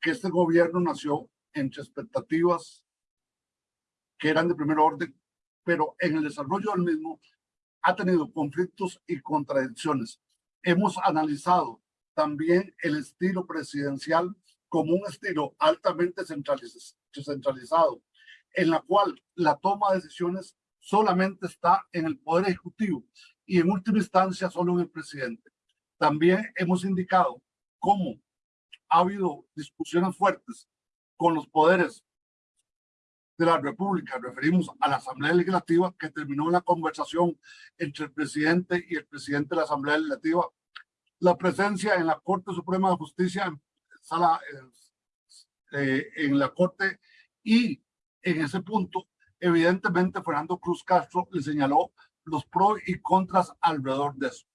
que este gobierno nació entre expectativas que eran de primer orden, pero en el desarrollo del mismo ha tenido conflictos y contradicciones. Hemos analizado también el estilo presidencial como un estilo altamente centralizado, en la cual la toma de decisiones solamente está en el Poder Ejecutivo y en última instancia solo en el presidente. También hemos indicado cómo ha habido discusiones fuertes con los poderes de la República, referimos a la Asamblea Legislativa, que terminó una conversación entre el presidente y el presidente de la Asamblea Legislativa, la presencia en la Corte Suprema de Justicia, en, sala, eh, en la Corte, y en ese punto, evidentemente, Fernando Cruz Castro le señaló los pros y contras alrededor de eso.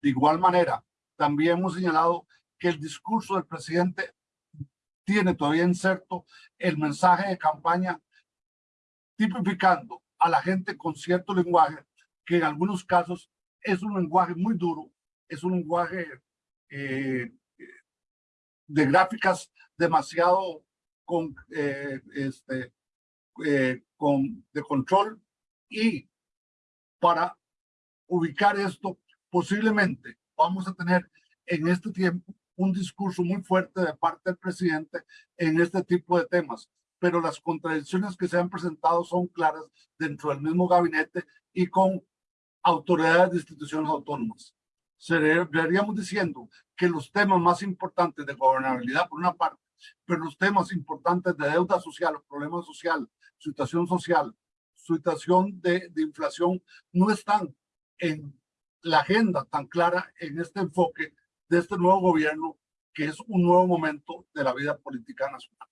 De igual manera, también hemos señalado que el discurso del presidente tiene todavía inserto el mensaje de campaña tipificando a la gente con cierto lenguaje que en algunos casos es un lenguaje muy duro, es un lenguaje eh, de gráficas demasiado con, eh, este, eh, con, de control y para ubicar esto, posiblemente vamos a tener en este tiempo un discurso muy fuerte de parte del presidente en este tipo de temas pero las contradicciones que se han presentado son claras dentro del mismo gabinete y con autoridades de instituciones autónomas. Seríamos diciendo que los temas más importantes de gobernabilidad, por una parte, pero los temas importantes de deuda social, problema social, situación social, situación de, de inflación, no están en la agenda tan clara en este enfoque de este nuevo gobierno, que es un nuevo momento de la vida política nacional.